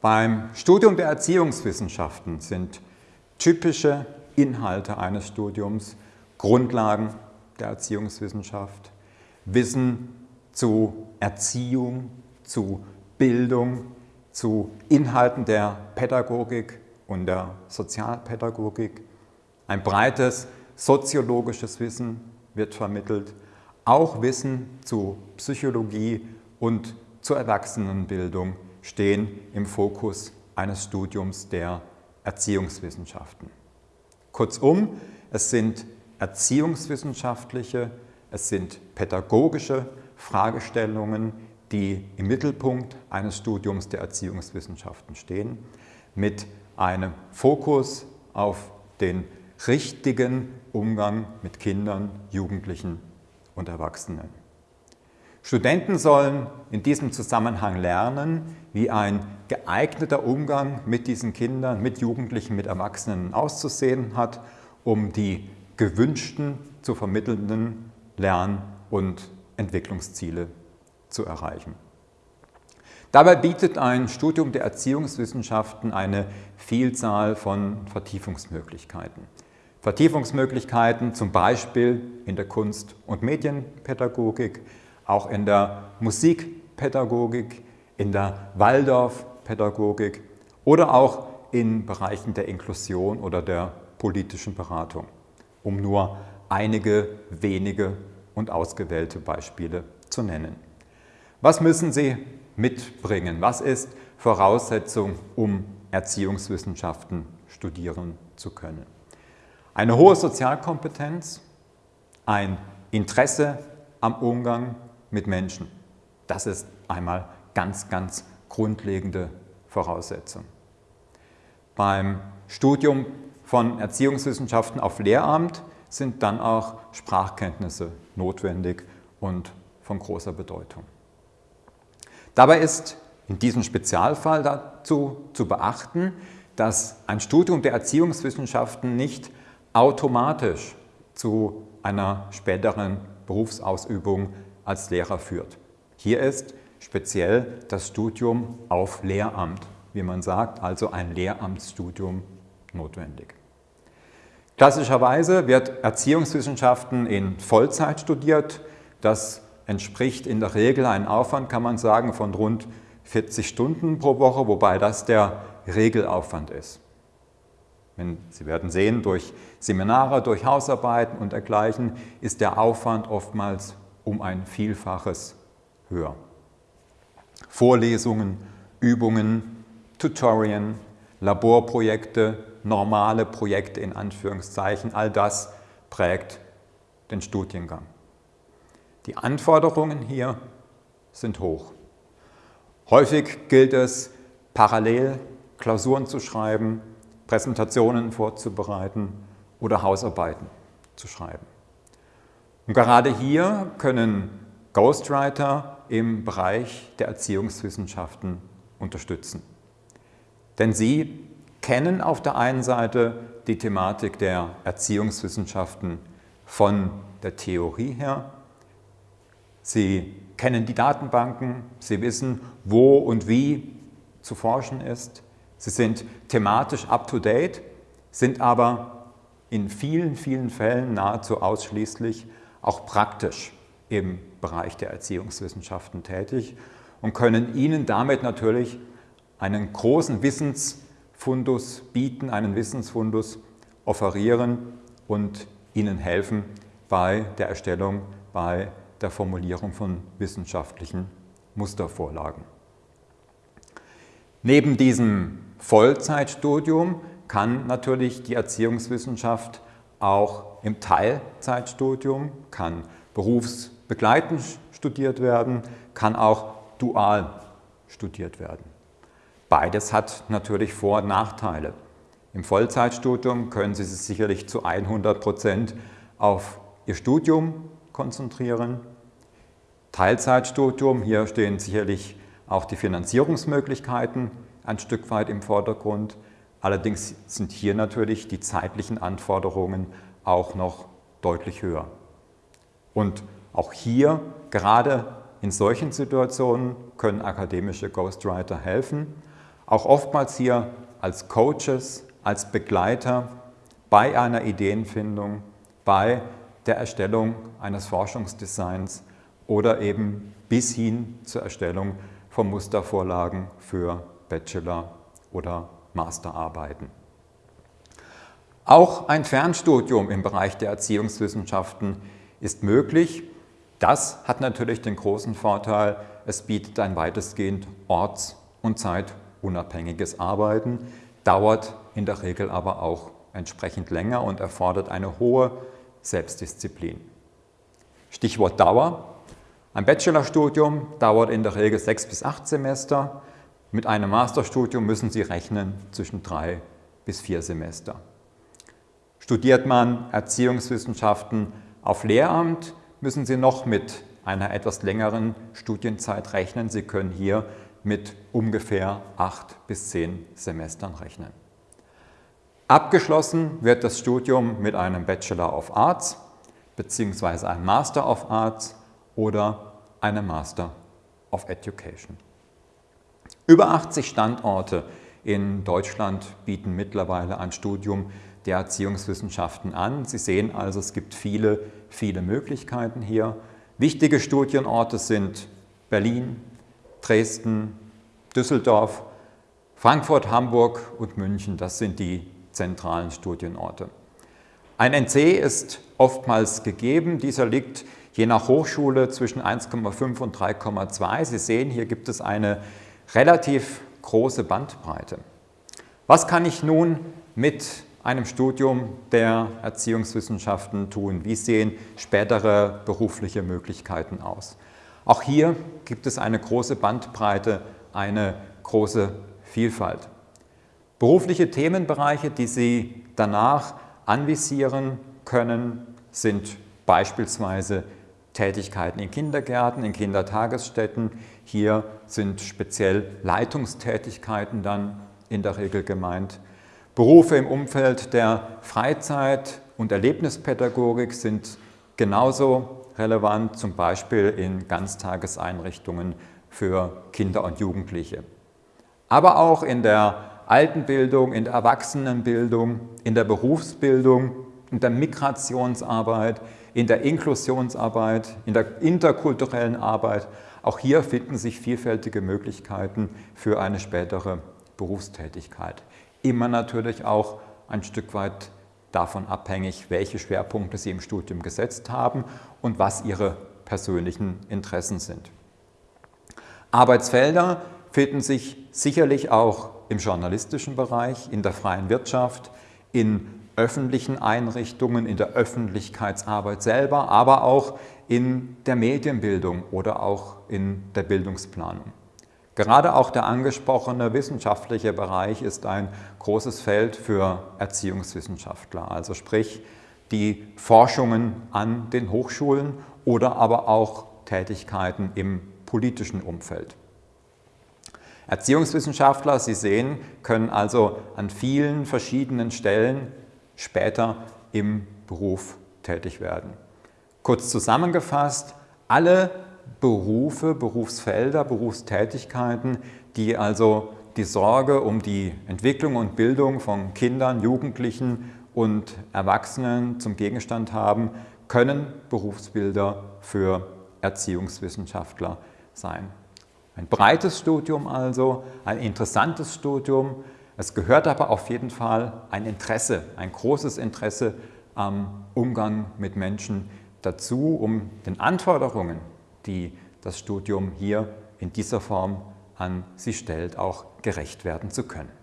Beim Studium der Erziehungswissenschaften sind typische Inhalte eines Studiums Grundlagen der Erziehungswissenschaft, Wissen zu Erziehung, zu Bildung, zu Inhalten der Pädagogik und der Sozialpädagogik. Ein breites soziologisches Wissen wird vermittelt, auch Wissen zu Psychologie und zur Erwachsenenbildung stehen im Fokus eines Studiums der Erziehungswissenschaften. Kurzum, es sind erziehungswissenschaftliche, es sind pädagogische Fragestellungen, die im Mittelpunkt eines Studiums der Erziehungswissenschaften stehen, mit einem Fokus auf den richtigen Umgang mit Kindern, Jugendlichen und Erwachsenen. Studenten sollen in diesem Zusammenhang lernen, wie ein geeigneter Umgang mit diesen Kindern, mit Jugendlichen, mit Erwachsenen auszusehen hat, um die gewünschten zu vermittelnden Lern- und Entwicklungsziele zu erreichen. Dabei bietet ein Studium der Erziehungswissenschaften eine Vielzahl von Vertiefungsmöglichkeiten. Vertiefungsmöglichkeiten zum Beispiel in der Kunst- und Medienpädagogik, auch in der Musikpädagogik, in der Waldorfpädagogik oder auch in Bereichen der Inklusion oder der politischen Beratung, um nur einige wenige und ausgewählte Beispiele zu nennen. Was müssen Sie mitbringen? Was ist Voraussetzung, um Erziehungswissenschaften studieren zu können? Eine hohe Sozialkompetenz, ein Interesse am Umgang mit Menschen. Das ist einmal ganz, ganz grundlegende Voraussetzung. Beim Studium von Erziehungswissenschaften auf Lehramt sind dann auch Sprachkenntnisse notwendig und von großer Bedeutung. Dabei ist in diesem Spezialfall dazu zu beachten, dass ein Studium der Erziehungswissenschaften nicht automatisch zu einer späteren Berufsausübung als Lehrer führt. Hier ist speziell das Studium auf Lehramt, wie man sagt, also ein Lehramtsstudium notwendig. Klassischerweise wird Erziehungswissenschaften in Vollzeit studiert. Das entspricht in der Regel einem Aufwand, kann man sagen, von rund 40 Stunden pro Woche, wobei das der Regelaufwand ist. Sie werden sehen, durch Seminare, durch Hausarbeiten und dergleichen ist der Aufwand oftmals um ein Vielfaches höher. Vorlesungen, Übungen, Tutorien, Laborprojekte, normale Projekte in Anführungszeichen, all das prägt den Studiengang. Die Anforderungen hier sind hoch. Häufig gilt es, parallel Klausuren zu schreiben, Präsentationen vorzubereiten oder Hausarbeiten zu schreiben. Und gerade hier können Ghostwriter im Bereich der Erziehungswissenschaften unterstützen. Denn sie kennen auf der einen Seite die Thematik der Erziehungswissenschaften von der Theorie her Sie kennen die Datenbanken, Sie wissen, wo und wie zu forschen ist. Sie sind thematisch up-to-date, sind aber in vielen, vielen Fällen nahezu ausschließlich auch praktisch im Bereich der Erziehungswissenschaften tätig und können Ihnen damit natürlich einen großen Wissensfundus bieten, einen Wissensfundus offerieren und Ihnen helfen bei der Erstellung, bei der Formulierung von wissenschaftlichen Mustervorlagen. Neben diesem Vollzeitstudium kann natürlich die Erziehungswissenschaft auch im Teilzeitstudium, kann berufsbegleitend studiert werden, kann auch dual studiert werden. Beides hat natürlich Vor- und Nachteile. Im Vollzeitstudium können Sie sich sicherlich zu 100 Prozent auf Ihr Studium konzentrieren. Teilzeitstudium, hier stehen sicherlich auch die Finanzierungsmöglichkeiten ein Stück weit im Vordergrund. Allerdings sind hier natürlich die zeitlichen Anforderungen auch noch deutlich höher. Und auch hier, gerade in solchen Situationen, können akademische Ghostwriter helfen, auch oftmals hier als Coaches, als Begleiter bei einer Ideenfindung, bei der Erstellung eines Forschungsdesigns oder eben bis hin zur Erstellung von Mustervorlagen für Bachelor- oder Masterarbeiten. Auch ein Fernstudium im Bereich der Erziehungswissenschaften ist möglich. Das hat natürlich den großen Vorteil, es bietet ein weitestgehend orts- und zeitunabhängiges Arbeiten, dauert in der Regel aber auch entsprechend länger und erfordert eine hohe Selbstdisziplin. Stichwort Dauer. Ein Bachelorstudium dauert in der Regel sechs bis acht Semester. Mit einem Masterstudium müssen Sie rechnen zwischen drei bis vier Semester. Studiert man Erziehungswissenschaften auf Lehramt, müssen Sie noch mit einer etwas längeren Studienzeit rechnen. Sie können hier mit ungefähr acht bis zehn Semestern rechnen. Abgeschlossen wird das Studium mit einem Bachelor of Arts bzw. einem Master of Arts oder einem Master of Education. Über 80 Standorte in Deutschland bieten mittlerweile ein Studium der Erziehungswissenschaften an. Sie sehen also, es gibt viele, viele Möglichkeiten hier. Wichtige Studienorte sind Berlin, Dresden, Düsseldorf, Frankfurt, Hamburg und München. Das sind die zentralen Studienorte. Ein NC ist oftmals gegeben. Dieser liegt je nach Hochschule zwischen 1,5 und 3,2. Sie sehen, hier gibt es eine relativ große Bandbreite. Was kann ich nun mit einem Studium der Erziehungswissenschaften tun? Wie sehen spätere berufliche Möglichkeiten aus? Auch hier gibt es eine große Bandbreite, eine große Vielfalt. Berufliche Themenbereiche, die Sie danach anvisieren können, sind beispielsweise Tätigkeiten in Kindergärten, in Kindertagesstätten. Hier sind speziell Leitungstätigkeiten dann in der Regel gemeint. Berufe im Umfeld der Freizeit- und Erlebnispädagogik sind genauso relevant, zum Beispiel in Ganztageseinrichtungen für Kinder und Jugendliche. Aber auch in der Altenbildung, in der Erwachsenenbildung, in der Berufsbildung, in der Migrationsarbeit, in der Inklusionsarbeit, in der interkulturellen Arbeit. Auch hier finden sich vielfältige Möglichkeiten für eine spätere Berufstätigkeit. Immer natürlich auch ein Stück weit davon abhängig, welche Schwerpunkte Sie im Studium gesetzt haben und was Ihre persönlichen Interessen sind. Arbeitsfelder finden sich sicherlich auch im journalistischen Bereich, in der freien Wirtschaft, in öffentlichen Einrichtungen, in der Öffentlichkeitsarbeit selber, aber auch in der Medienbildung oder auch in der Bildungsplanung. Gerade auch der angesprochene wissenschaftliche Bereich ist ein großes Feld für Erziehungswissenschaftler, also sprich die Forschungen an den Hochschulen oder aber auch Tätigkeiten im politischen Umfeld. Erziehungswissenschaftler, Sie sehen, können also an vielen verschiedenen Stellen später im Beruf tätig werden. Kurz zusammengefasst, alle Berufe, Berufsfelder, Berufstätigkeiten, die also die Sorge um die Entwicklung und Bildung von Kindern, Jugendlichen und Erwachsenen zum Gegenstand haben, können Berufsbilder für Erziehungswissenschaftler sein. Ein breites Studium also, ein interessantes Studium. Es gehört aber auf jeden Fall ein Interesse, ein großes Interesse am Umgang mit Menschen dazu, um den Anforderungen, die das Studium hier in dieser Form an sie stellt, auch gerecht werden zu können.